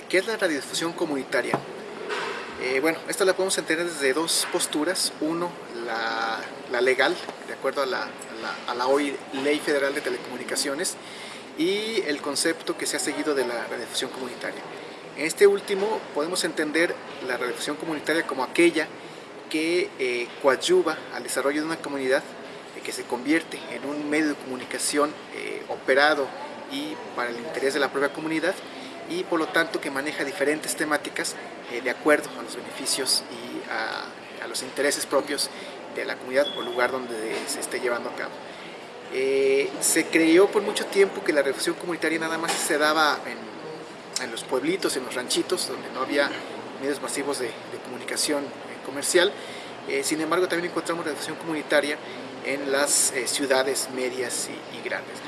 ¿Qué es la radiodifusión comunitaria? Eh, bueno, esto la podemos entender desde dos posturas. Uno, la, legal, de acuerdo a la, a la, hoy Ley Federal de Telecomunicaciones, y el concepto que se ha seguido de la radiodifusión comunitaria. En este último podemos entender la radiodifusión comunitaria como aquella que eh, coadyuva al desarrollo de una comunidad eh, que se convierte en un medio de comunicación eh, operado y para el interés de la propia comunidad y por lo tanto que maneja diferentes temáticas eh, de acuerdo a los beneficios y a, los intereses propios de la comunidad o lugar donde se esté llevando a cabo. Eh, se creyó por mucho tiempo que la reflexión comunitaria nada más se daba en, los pueblitos, en los ranchitos, donde no había medios masivos de, comunicación eh, comercial. sin embargo, también encontramos reflexión comunitaria en las ciudades medias y, grandes.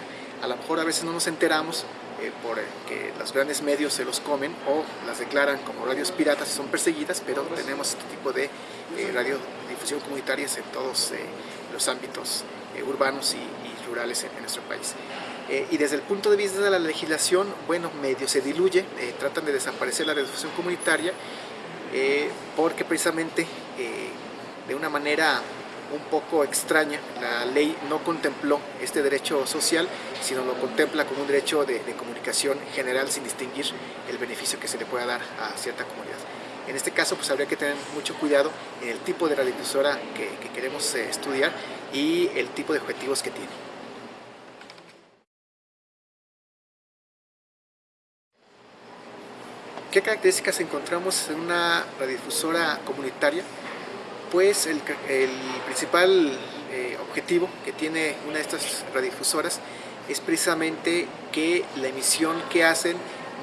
A lo mejor a veces no nos enteramos eh, porque los grandes medios se los comen o las declaran como radios piratas y son perseguidas, pero tenemos este tipo de eh, radiodifusión comunitarias en todos eh, los ámbitos urbanos y, rurales en, nuestro país. y desde el punto de vista de la legislación, bueno, medio se diluye, tratan de desaparecer la radiodifusión comunitaria porque precisamente de una manera un poco extraña. La ley no contempló este derecho social, sino lo contempla como un derecho de, comunicación general sin distinguir el beneficio que se le pueda dar a cierta comunidad. En este caso pues habría que tener mucho cuidado en el tipo de radiodifusora que, queremos eh, estudiar y el tipo de objetivos que tiene. ¿Qué características encontramos en una radiodifusora comunitaria? Pues el, principal eh, objetivo que tiene una de estas radiodifusoras es precisamente que la emisión que hacen,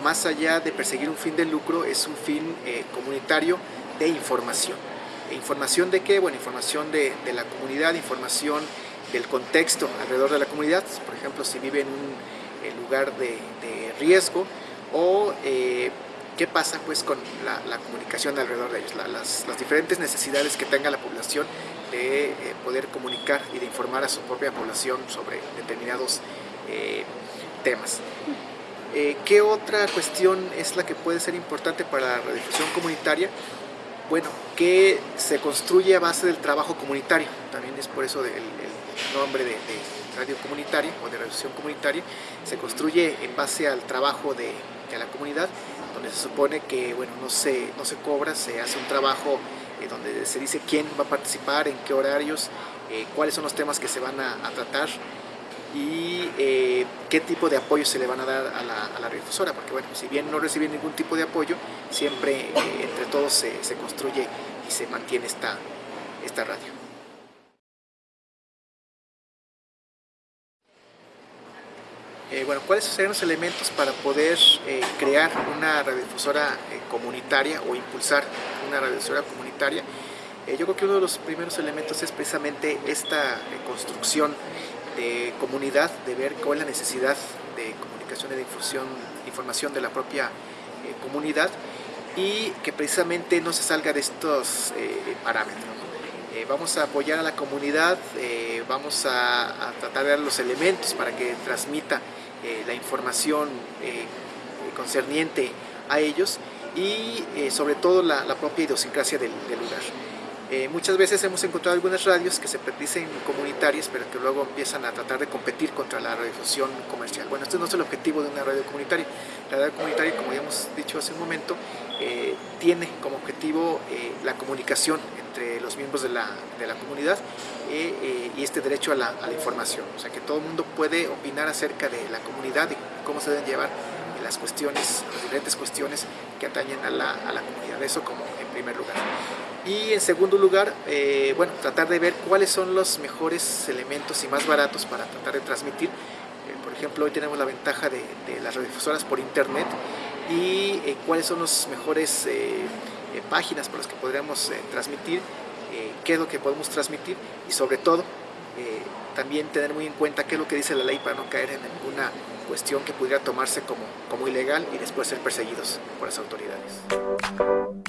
más allá de perseguir un fin de lucro, es un fin eh, comunitario de información. ¿E ¿Información de qué? Bueno, información de, la comunidad, información del contexto alrededor de la comunidad, por ejemplo, si vive en un lugar de, riesgo o eh, qué pasa pues con la, comunicación alrededor de ellos, las, diferentes necesidades que tenga la población de eh, poder comunicar y de informar a su propia población sobre determinados eh, temas. Eh, ¿Qué otra cuestión es la que puede ser importante para la radiodifusión comunitaria? Bueno, que se construye a base del trabajo comunitario, también es por eso el, nombre de, radio comunitaria o de radiodifusión comunitaria, se construye en base al trabajo de, de la comunidad donde se supone que bueno, no, se, no se cobra, se hace un trabajo eh, donde se dice quién va a participar, en qué horarios, eh, cuáles son los temas que se van a, tratar y eh, qué tipo de apoyo se le van a dar a la, a radiodifusora, porque bueno, si bien no recibe ningún tipo de apoyo, siempre entre todos se, se, construye y se mantiene esta, esta radio. Eh, bueno, ¿cuáles serían los elementos para poder eh, crear una radiodifusora eh, comunitaria o impulsar una radiodifusora comunitaria? yo creo que uno de los primeros elementos es precisamente esta construcción de comunidad, de ver cuál es la necesidad de comunicación y de difusión, información de la propia comunidad y que precisamente no se salga de estos parámetros. vamos a apoyar a la comunidad, vamos a, a, tratar de dar los elementos para que transmita eh, la información eh, concerniente a ellos y eh, sobre todo la, propia idiosincrasia del, lugar. Muchas veces hemos encontrado algunas radios que se dicen comunitarias pero que luego empiezan a tratar de competir contra la radiodifusión comercial. Bueno, este no es el objetivo de una radio comunitaria. La radio comunitaria, como ya hemos dicho hace un momento, tiene como objetivo la comunicación entre los miembros de la, de la comunidad eh, eh, y este derecho a la, a la, información. O sea, que todo el mundo puede opinar acerca de la comunidad y cómo se deben llevar las cuestiones, las diferentes cuestiones que atañen a la, a la comunidad. Eso como primer lugar. Y en segundo lugar, eh, bueno, tratar de ver cuáles son los mejores elementos y más baratos para tratar de transmitir. por ejemplo, hoy tenemos la ventaja de, las radiodifusoras por internet y cuáles son las mejores páginas por las que podríamos transmitir, qué es lo que podemos transmitir y sobre todo también tener muy en cuenta qué es lo que dice la ley para no caer en ninguna cuestión que pudiera tomarse como, como ilegal y después ser perseguidos por las autoridades.